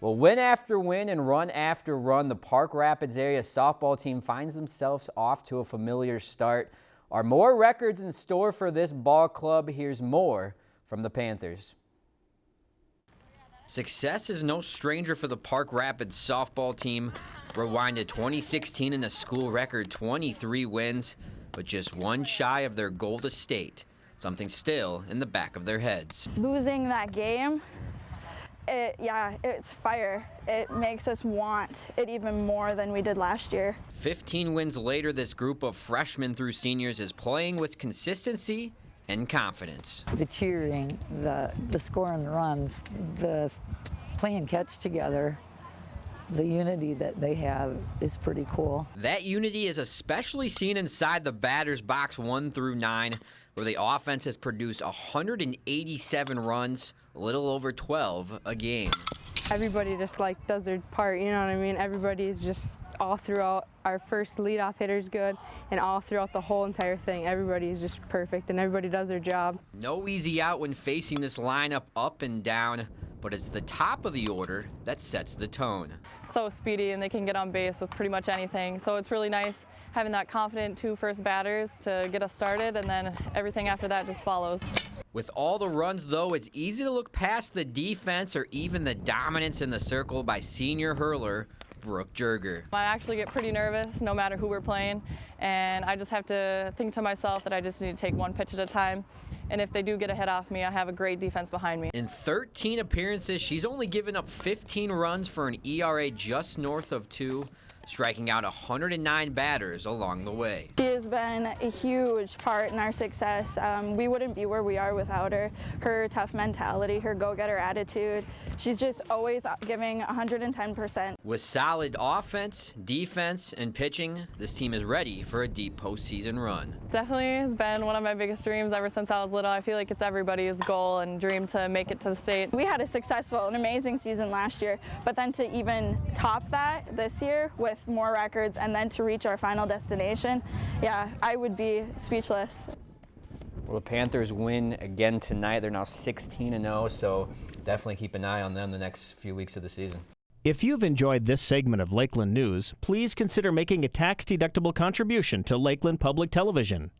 Well, win after win and run after run, the Park Rapids area softball team finds themselves off to a familiar start. Are more records in store for this ball club? Here's more from the Panthers. Success is no stranger for the Park Rapids softball team. Rewind to 2016 in a school record 23 wins, but just one shy of their goal to state. Something still in the back of their heads. Losing that game it, yeah, it's fire. It makes us want it even more than we did last year. 15 wins later, this group of freshmen through seniors is playing with consistency and confidence. The cheering, the, the scoring runs, the playing catch together, the unity that they have is pretty cool. That unity is especially seen inside the batter's box one through nine, where the offense has produced 187 runs, a little over 12 a game. Everybody just like does their part, you know what I mean? Everybody's just all throughout. Our first leadoff hitter's good, and all throughout the whole entire thing, everybody is just perfect, and everybody does their job. No easy out when facing this lineup up and down but it's the top of the order that sets the tone. So speedy and they can get on base with pretty much anything. So it's really nice having that confident two first batters to get us started and then everything after that just follows. With all the runs, though, it's easy to look past the defense or even the dominance in the circle by senior hurler Brooke Jerger. I actually get pretty nervous no matter who we're playing, and I just have to think to myself that I just need to take one pitch at a time. And if they do get a hit off me, I have a great defense behind me. In 13 appearances, she's only given up 15 runs for an ERA just north of two striking out 109 batters along the way. She has been a huge part in our success. Um, we wouldn't be where we are without her. Her tough mentality, her go-getter attitude. She's just always giving 110%. With solid offense, defense, and pitching, this team is ready for a deep postseason run. Definitely has been one of my biggest dreams ever since I was little. I feel like it's everybody's goal and dream to make it to the state. We had a successful, an amazing season last year, but then to even top that this year with with more records and then to reach our final destination, yeah, I would be speechless. Well, the Panthers win again tonight. They're now 16 0, so definitely keep an eye on them the next few weeks of the season. If you've enjoyed this segment of Lakeland News, please consider making a tax-deductible contribution to Lakeland Public Television.